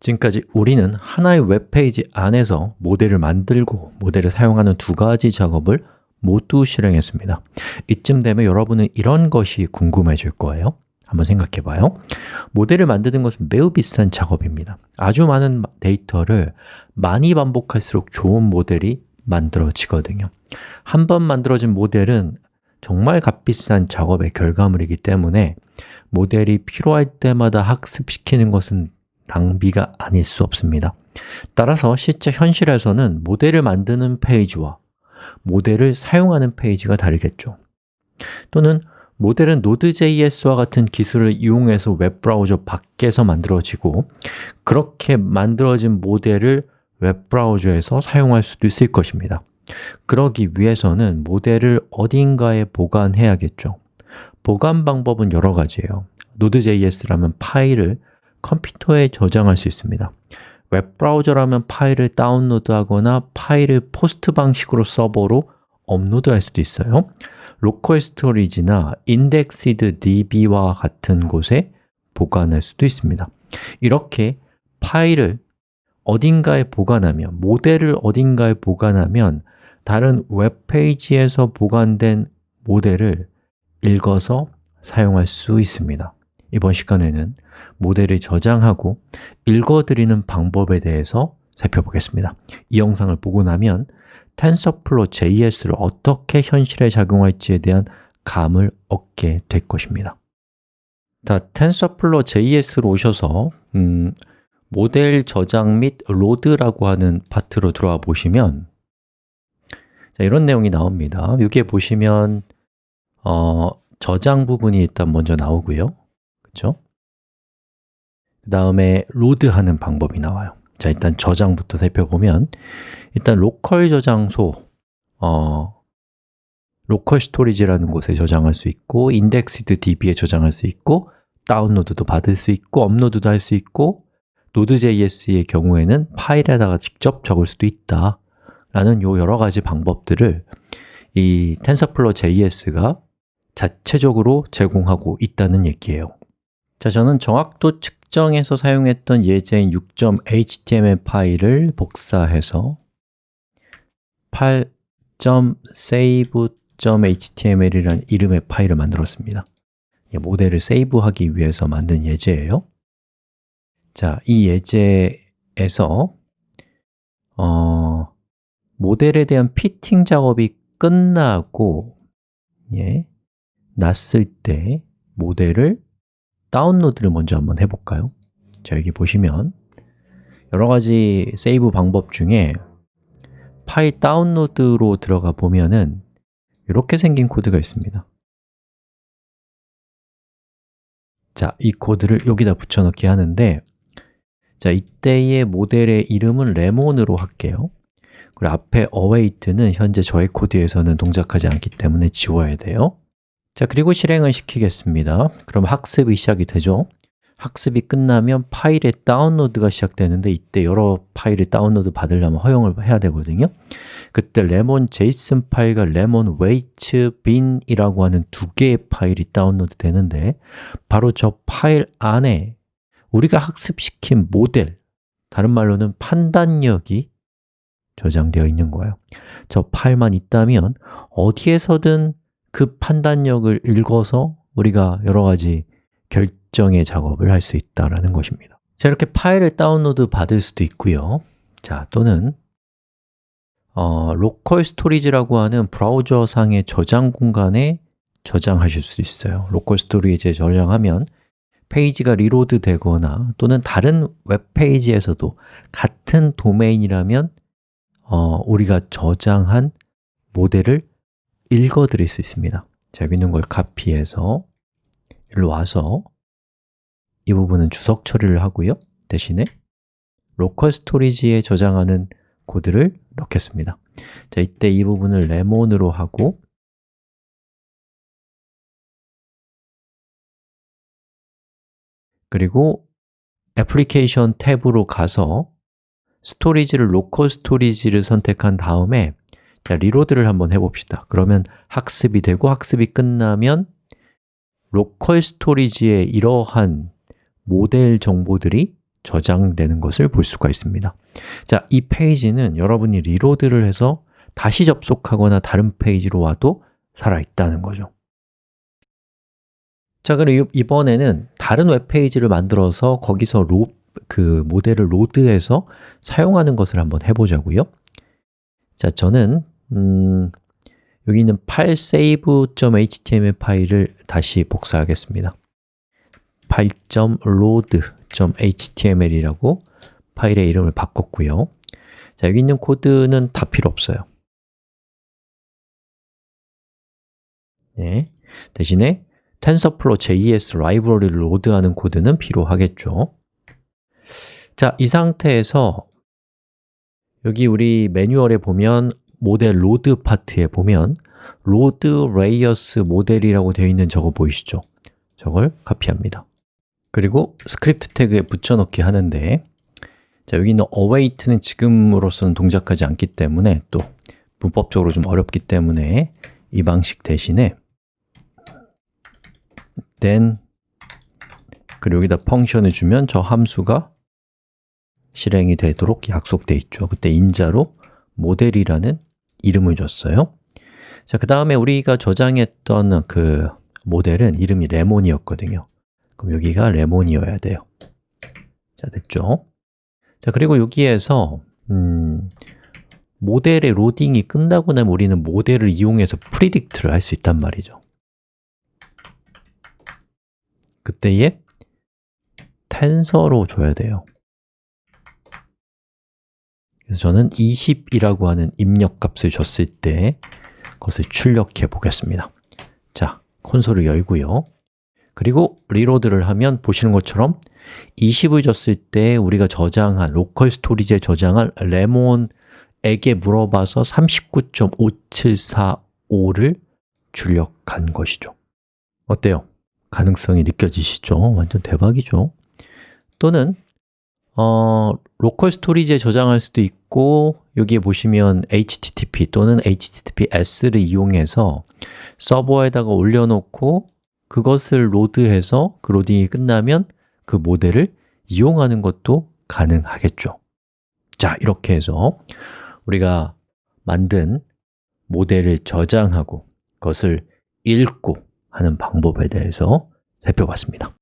지금까지 우리는 하나의 웹페이지 안에서 모델을 만들고 모델을 사용하는 두 가지 작업을 모두 실행했습니다. 이쯤 되면 여러분은 이런 것이 궁금해질 거예요. 한번 생각해 봐요. 모델을 만드는 것은 매우 비슷한 작업입니다. 아주 많은 데이터를 많이 반복할수록 좋은 모델이 만들어지거든요. 한 번 만들어진 모델은 정말 값비싼 작업의 결과물이기 때문에 모델이 필요할 때마다 학습시키는 것은 낭비가 아닐 수 없습니다. 따라서 실제 현실에서는 모델을 만드는 페이지와 모델을 사용하는 페이지가 다르겠죠. 또는 모델은 Node.js와 같은 기술을 이용해서 웹브라우저 밖에서 만들어지고 그렇게 만들어진 모델을 웹브라우저에서 사용할 수도 있을 것입니다. 그러기 위해서는 모델을 어딘가에 보관해야겠죠. 보관 방법은 여러 가지예요. Node.js라면 파일을 컴퓨터에 저장할 수 있습니다. 웹브라우저라면 파일을 다운로드하거나 파일을 POST 방식으로 서버로 업로드할 수도 있어요. local storage나 IndexedDB와 같은 곳에 보관할 수도 있습니다. 이렇게 파일을 어딘가에 보관하면, 모델을 어딘가에 보관하면 다른 웹페이지에서 보관된 모델을 읽어서 사용할 수 있습니다 이번 시간에는 모델을 저장하고 읽어들이는 방법에 대해서 살펴보겠습니다. 이 영상을 보고 나면 TensorFlow JS를 어떻게 현실에 적용할지에 대한 감을 얻게 될 것입니다. 자, TensorFlow JS로 오셔서 음, 모델 저장 및 load라고 하는 파트로 들어와 보시면 자, 이런 내용이 나옵니다. 여기에 보시면 어, 저장 부분이 일단 먼저 나오고요 그렇죠? 그 다음에 load하는 방법이 나와요 자, 일단 저장부터 살펴보면 일단 로컬 저장소 어, local storage라는 곳에 저장할 수 있고 IndexedDB에 저장할 수 있고 다운로드도 받을 수 있고 업로드도 할 수 있고 Node.js의 경우에는 파일에다가 직접 적을 수도 있다 라는 요 여러 가지 방법들을 이 TensorFlow JS가 자체적으로 제공하고 있다는 얘기예요 자, 저는 정확도 측정해서 사용했던 예제인 6.html 파일을 복사해서 8.save.html이라는 이름의 파일을 만들었습니다. 모델을 세이브하기 위해서 만든 예제예요. 자, 이 예제에서 어, 모델에 대한 피팅 작업이 끝나고 예, 났을 때 모델을 다운로드를 먼저 한번 해볼까요? 자, 여기 보시면 여러 가지 세이브 방법 중에 파일 다운로드로 들어가 보면은 이렇게 생긴 코드가 있습니다. 자, 이 코드를 여기다 붙여넣기 하는데 자, 이때의 모델의 이름은 레몬으로 할게요. 그리고 앞에 await는 현재 저의 코드에서는 동작하지 않기 때문에 지워야 돼요 자, 그리고 실행을 시키겠습니다. 그럼 학습이 시작이 되죠? 학습이 끝나면 파일의 다운로드가 시작되는데 이때 여러 파일을 다운로드 받으려면 허용을 해야 되거든요. 그때 lemon json 파일과 lemon weight bin이라고 하는 두 개의 파일이 다운로드 되는데 바로 저 파일 안에 우리가 학습시킨 모델, 다른 말로는 판단력이 저장되어 있는 거예요. 저 파일만 있다면 어디에서든 그 판단력을 읽어서 우리가 여러 가지 결정의 작업을 할 수 있다는 것입니다. 자, 이렇게 파일을 다운로드 받을 수도 있고요. 자, 또는 어, local storage라고 하는 브라우저 상의 저장 공간에 저장하실 수 있어요. local storage에 저장하면 페이지가 reload 되거나 또는 다른 웹페이지에서도 같은 도메인이라면 어, 우리가 저장한 모델을 읽어드릴 수 있습니다. 자, 여기 있는 걸 카피해서. 일로 와서 이 부분은 주석 처리를 하고요. 대신에 local storage에 저장하는 코드를 넣겠습니다. 자, 이때 이 부분을 레몬으로 하고 그리고 애플리케이션 탭으로 가서 storage를 local storage를 선택한 다음에 자, reload를 한번 해봅시다. 그러면 학습이 되고 학습이 끝나면 local storage에 이러한 모델 정보들이 저장되는 것을 볼 수가 있습니다. 자, 이 페이지는 여러분이 reload를 해서 다시 접속하거나 다른 페이지로 와도 살아있다는 거죠. 자, 그럼 이번에는 다른 웹페이지를 만들어서 거기서 로, 그 모델을 load해서 사용하는 것을 한번 해보자고요. 자, 저는 음, 여기 있는 파일 save.html 파일을 다시 복사하겠습니다. file.load.html이라고 파일의 이름을 바꿨고요. 자, 여기 있는 코드는 다 필요 없어요. 네, 대신에 TensorFlow JS 라이브러리를 load하는 코드는 필요하겠죠. 자, 이 상태에서 여기 우리 매뉴얼에 보면 모델 load 파트에 보면 loadLayersModel이라고 되어 있는 저거 보이시죠? 저걸 카피합니다 그리고 스크립트 태그에 붙여넣기 하는데 자, 여기 있는 await는 지금으로서는 동작하지 않기 때문에 또 문법적으로 좀 어렵기 때문에 이 방식 대신에 then 그리고 여기다 function을 주면 저 함수가 실행이 되도록 약속되어 있죠 그때 인자로 모델이라는 이름을 줬어요. 자, 그 다음에 우리가 저장했던 그 모델은 이름이 레몬이었거든요. 그럼 여기가 레몬이어야 돼요. 자, 됐죠? 자, 그리고 여기에서 음, 모델의 로딩이 끝나고 나면 우리는 모델을 이용해서 predict를 할 수 있단 말이죠. 그때에 텐서로 줘야 돼요 그래서 저는 20이라고 하는 입력값을 줬을 때 그것을 출력해 보겠습니다 자, 콘솔을 열고요 그리고 reload를 하면 보시는 것처럼 20을 줬을 때 우리가 저장한, local storage에 저장한 레몬에게 물어봐서 39.5745를 출력한 것이죠 어때요? 가능성이 느껴지시죠? 완전 대박이죠? 또는 어, local storage에 저장할 수도 있고 여기에 보시면 HTTP 또는 HTTPS를 이용해서 서버에다가 올려놓고 그것을 load해서 그 로딩이 끝나면 그 모델을 이용하는 것도 가능하겠죠. 자, 이렇게 해서 우리가 만든 모델을 저장하고 그것을 읽고 하는 방법에 대해서 살펴봤습니다